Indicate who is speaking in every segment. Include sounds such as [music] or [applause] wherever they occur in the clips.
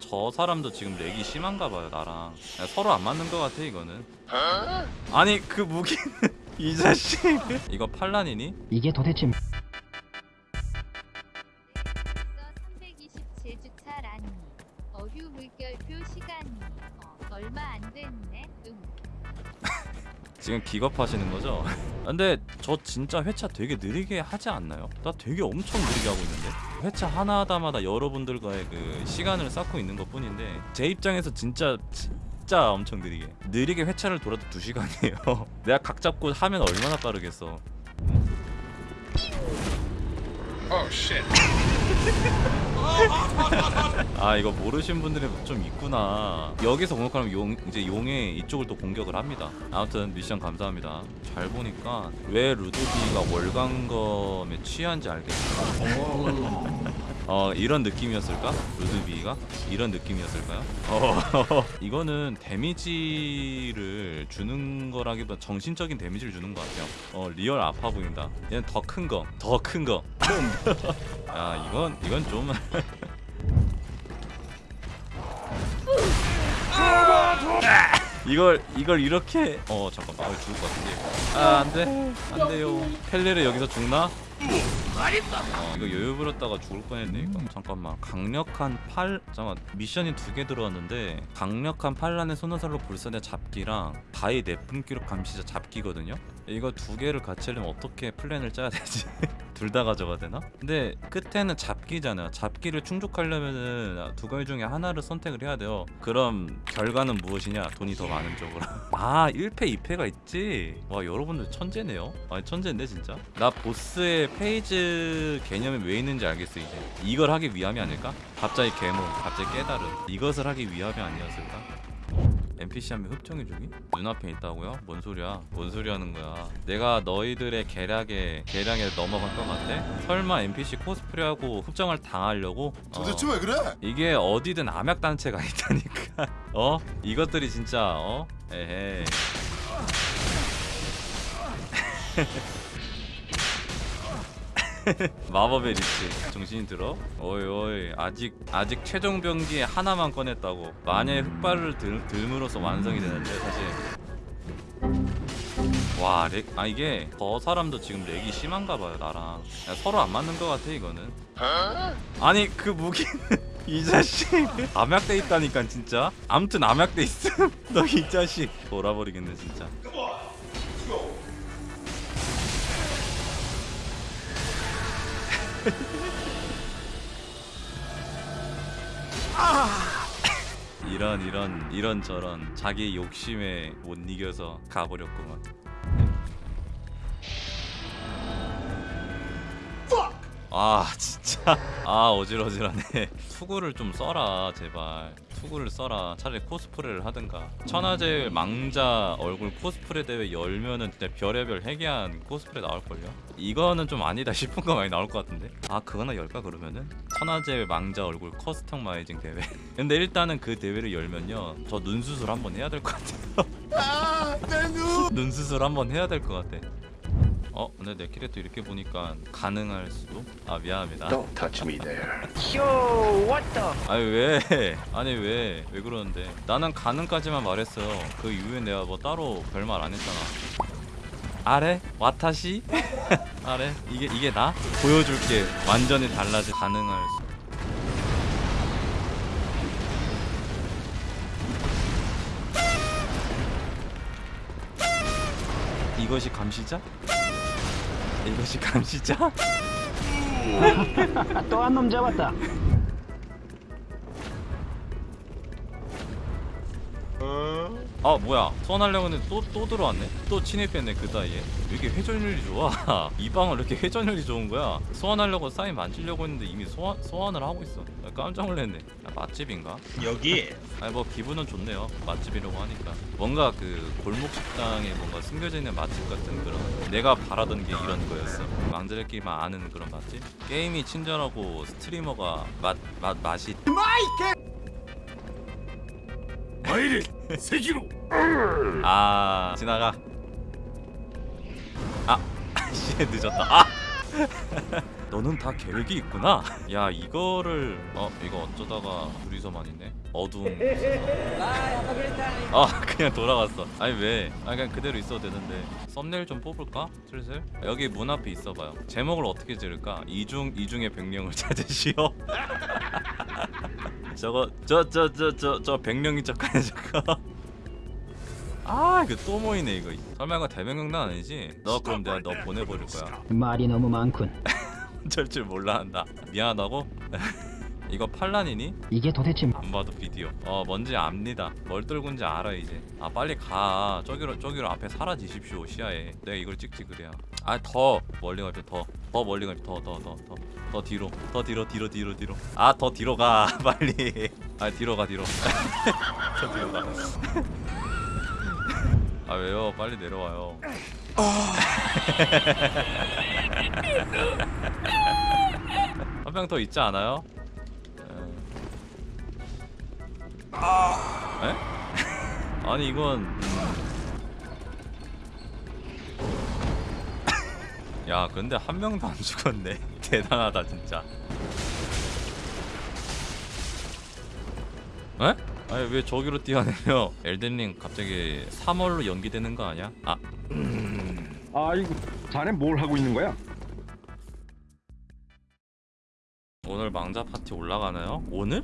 Speaker 1: 저 사람도 지금 렉이 심한가 봐요 나랑. 야, 서로 안 맞는 것 같아 이거는. 아니 그 무기는 [laughs] 이 자식. 이거 팔란이니?
Speaker 2: 이게 도대체
Speaker 3: 320제주차 라니 어휴 물결표 시간이. 어, 얼마 안 됐네. 응
Speaker 1: 지금 기겁하시는 거죠? [laughs] 근데 저 진짜 회차 되게 느리게 하지 않나요? 나 되게 엄청 느리게 하고 있는데 회차 하나하나마다 여러분들과의 그 시간을 쌓고 있는 것 뿐인데 제 입장에서 진짜 진짜 엄청 느리게 느리게 회차를 돌아도 2시간이에요 [laughs] 내가 각 잡고 하면 얼마나 빠르겠어
Speaker 4: Oh shit. [laughs] [laughs]
Speaker 1: 아 이거 모르신 분들이 좀 있구나. 여기서 공격하면 용 이제 용의 이쪽을 또 공격을 합니다. 아무튼 미션 감사합니다. 잘 보니까 왜 루드비가 월광검에 취한지 알겠어. 어 이런 느낌이었을까? 루드비가? 이런 느낌이었을까요? 어. [laughs] 이거는 데미지를 주는 거라기보다 정신적인 데미지를 주는 것 같아요. 어 real 아파 보인다. 얘는 더 큰 거. 더 큰거. 야 [laughs] 이건 이건 좀 [laughs] 이걸 이걸 이렇게 어 잠깐만. 아 죽을 것 같은데. 아 안돼. 안돼요. 펠레를 여기서 죽나? 어 이거 여유 부렸다가 죽을 뻔했네 이거. 잠깐만. 강력한 팔 잠깐 미션이 두 개 들어왔는데 강력한 팔란의 소나살로 불사의 잡기랑 바위 내뿜기로 감시자 잡기거든요? 이거 두 개를 같이 하려면 어떻게 플랜을 짜야 되지? [laughs] 둘 다 가져가야 되나? 근데 끝에는 잡기잖아요. 잡기를 충족하려면은 두 가지 중에 하나를 선택을 해야 돼요. 그럼 결과는 무엇이냐? 돈이 더 많은 쪽으로. [laughs] 아 1페 2페가 있지? 와 여러분들 천재네요. 아니 천재인데 진짜? 나 보스의 phase 개념이 왜 있는지 알겠어 이제. 이걸 하기 위함이 아닐까? 갑자기 개몽 갑자기 깨달음. 이것을 하기 위함이 아니었을까? NPC 한명 흡정해주기? 눈앞에 있다고요? 뭔 소리야? 뭔 소리 하는 거야? 내가 너희들의 계략에 계략에 넘어갈 것 같아? 설마 NPC 코스프레하고 흡정을 당하려고? 어.
Speaker 4: 도대체 왜 그래?
Speaker 1: 이게 어디든 암약 단체가 [laughs] 있다니까. 어? 이것들이 진짜 어? 에헤이. [laughs] 마법의 리치 정신이 들어? 어이 어이 아직 아직 최종 병기 하나만 꺼냈다고. 만약에 흑발을 들, 들므로써 완성이 되는데 사실. 와, 렉, 아 이게 저 사람도 지금 렉이 심한가 봐요 나랑. 야, 서로 안 맞는 것 같아 이거는. 아니 그 무기는 [laughs] 이 자식. 암약돼 있다니까 진짜. 아무튼 암약돼 있음. [laughs] 너 이 자식. 돌아버리겠네 진짜 이런 이런 이런 저런 자기 욕심에 못 이겨서 가버렸구만 아 진짜. 아 어질어질하네. 투구를 좀 써라 제발. 투구를 써라. 차라리 코스프레를 하든가. 천하제일 망자 얼굴 코스프레 대회 열면은 진짜 별의별 해괴한 코스프레 나올걸요? 이거는 좀 아니다 싶은 거 많이 나올 것 같은데? 아 그거나 열까 그러면은? 천하제일 망자 얼굴 customizing 대회. [laughs] 근데 일단은 그 대회를 열면요 저 눈 수술 한번 해야 될 것 같아요. [laughs]
Speaker 4: 아, 내 눈.
Speaker 1: 눈 수술 한번 해야 될 것 같아. 어, 근데 내 캐릭터 이렇게 보니까 가능할 수도? 아 미안합니다.
Speaker 5: Don't touch me there.
Speaker 1: 아니 왜? [laughs] 아니 왜? 왜 그러는데? 나는 가능까지만 말했어요. 그 이후에 내가 뭐 따로 별말 안 했잖아. あれ? 私? [laughs] 아래? 이게 이게 나? 보여줄게. 완전히 달라진 가능할 수. 이것이 감시자? 이것이 감시자?
Speaker 2: 또 한 놈 잡았다.
Speaker 1: 아 뭐야. 소환하려고 했는데 또, 또 들어왔네? 또 침입했네 그 사이에. 왜 이렇게 회전율이 좋아? [laughs] 이 방은 왜 이렇게 회전율이 좋은 거야? 소환하려고 사인 만지려고 했는데 이미 소환, 소환을 하고 있어. 나 깜짝 놀랐네. 아, 맛집인가?
Speaker 6: 여기? [laughs]
Speaker 1: 아니 뭐 기분은 좋네요. 맛집이라고 하니까. 뭔가 그 골목 식당에 뭔가 숨겨져 있는 맛집 같은 그런 내가 바라던 게 이런 거였어. 망자들끼리만 아는 그런 맛집? 게임이 친절하고 streamer가 맛, 맛, 맛이
Speaker 4: 마이 리 세기로.
Speaker 1: 아 지나가 아 [laughs] 씨, 늦었다 아 [laughs] 너는 다 계획이 있구나. 야 이거를 어 이거 어쩌다가 둘이서만 있네. 어두운. 아 그냥 돌아갔어. 아니 왜? 아 그냥 그대로 있어도 되는데. 썸네일 좀 뽑을까? 슬슬. 여기 문 앞에 있어봐요. 제목을 어떻게 지을까? 이중 이중의 백령을 [laughs] 찾으시오. 저거 저 저 저 저 저 백령인 척하는 저거. 아 이거 또 모이네 이거. 설마 이거 대백령단 아니지? 너 그럼 내가 너 보내버릴 거야.
Speaker 2: 말이 너무 많군. [laughs]
Speaker 1: 절줄 몰라 한다. 미안하다고? [laughs] 이거 팔란이니?
Speaker 2: 이게 도대체
Speaker 1: 안 봐도 비디오. 어 뭔지 압니다. 뭘 떨군지 알아 이제. 아 빨리 가. 저기로 저기로 앞에 사라지십시오 시야에. 내가 이걸 찍지 그래야. 아 더 멀리 가죠 더. 더 멀리 가죠 더더 더 더. 더 뒤로. 더 뒤로 뒤로 뒤로 뒤로. 아 더 뒤로 가 [laughs] 빨리. 아 뒤로 가 뒤로. [laughs] 더 뒤로 가. 아 왜요? 빨리 내려와요. [laughs] 한명더 있지 않아요? 에? 아니 이건 야 근데 한 명도 안 죽었네 [laughs] 대단하다 진짜 에? 아니 왜 저기로 뛰어내려 엘든링 갑자기 3월로 연기되는 거 아니야? 아
Speaker 5: 아이고, 자네 뭘 하고 있는 거야?
Speaker 1: 오늘 망자 파티 올라가나요? 오늘?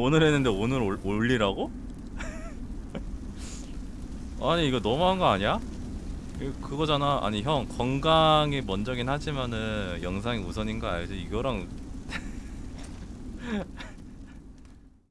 Speaker 1: 오늘 했는데 오늘 올, 올리라고? [laughs] 아니 이거 너무한 거 아니야? 그거잖아 아니 형 건강이 먼저긴 하지만은 영상이 우선인 거 알지? 이거랑